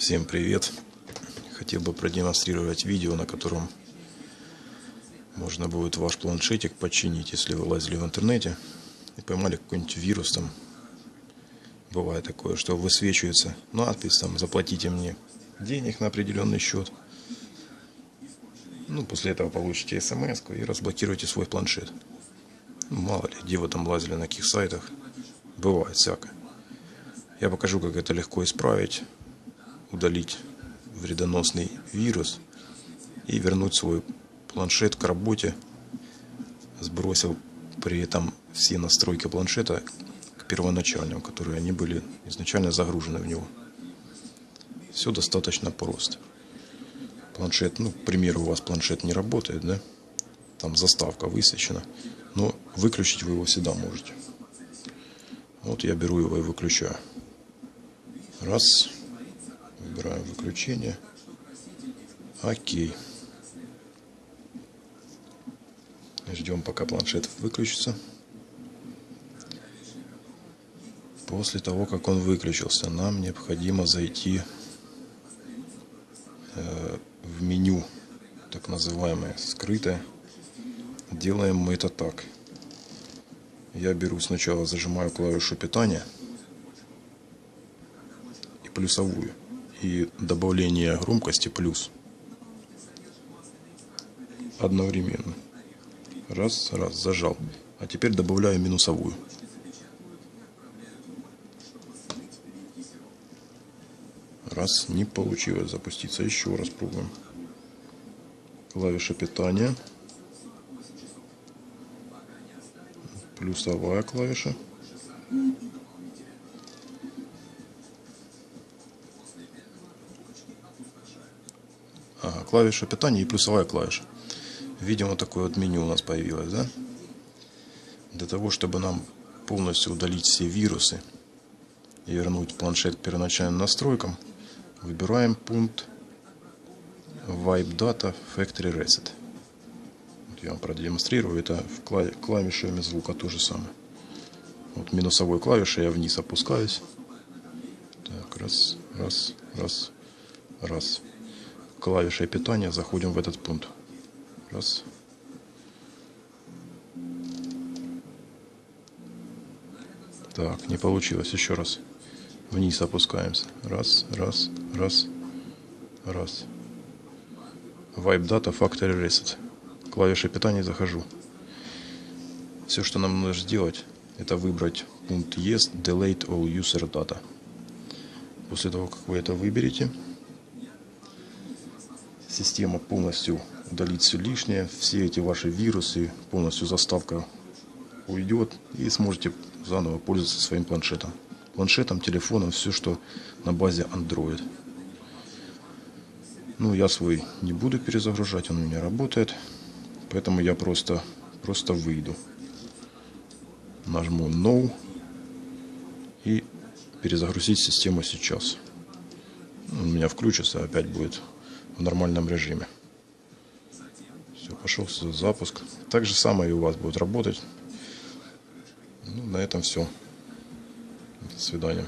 Всем привет! Хотел бы продемонстрировать видео, на котором можно будет ваш планшетик починить, если вы лазили в интернете и поймали какой-нибудь вирус там. Бывает такое, что высвечивается надпись там «Заплатите мне денег на определенный счет». Ну, после этого получите смс и разблокируете свой планшет. Ну, мало ли, где вы там лазили, на каких сайтах. Бывает всякое. Я покажу, как это легко исправить, удалить вредоносный вирус и вернуть свой планшет к работе, сбросил при этом все настройки планшета к первоначальным, которые они были изначально загружены в него. Все достаточно просто планшет, ну, к примеру, у вас планшет не работает, да, там заставка высвечена, но выключить вы его всегда можете. Вот я беру его и выключаю. Раз, выбираем выключение. Окей. Ждем, пока планшет выключится. После того, как он выключился, нам необходимо зайти э, в меню, так называемое скрытое. Делаем мы это так. Я беру сначала, зажимаю клавишу питания и плюсовую. И добавление громкости плюс. Одновременно. Раз, раз, зажал. А теперь добавляю минусовую. Раз, не получилось запуститься. Еще раз пробуем. Клавиша питания. Плюсовая клавиша. Ага, клавиша питания и плюсовая клавиша. Видимо, такое вот меню у нас появилось, да? Для того, чтобы нам полностью удалить все вирусы и вернуть планшет к первоначальным настройкам – Выбираем пункт Wipe Data Factory Reset. Вот я вам продемонстрирую. Это в клавишами звука то же самое. Вот минусовой клавишей я вниз опускаюсь. Так, раз, раз, раз, раз. Клавишей питания заходим в этот пункт. Раз. Так, не получилось. Еще раз. Вниз опускаемся. Раз, раз, раз, раз. Wipe Data Factory Reset. Клавиши питания захожу. Все, что нам нужно сделать, это выбрать пункт Yes, Delete All User Data. После того, как вы это выберете, система полностью удалит все лишнее, все эти ваши вирусы, полностью заставка уйдет и сможете заново пользоваться своим планшетом планшетом, телефоном, все, что на базе Android. Ну, я свой не буду перезагружать, он у меня работает. Поэтому я просто, просто выйду. Нажму No и перезагрузить систему сейчас. У меня включится, опять будет в нормальном режиме. Все, пошел запуск. Так же самое и у вас будет работать. Ну, на этом все. До свидания.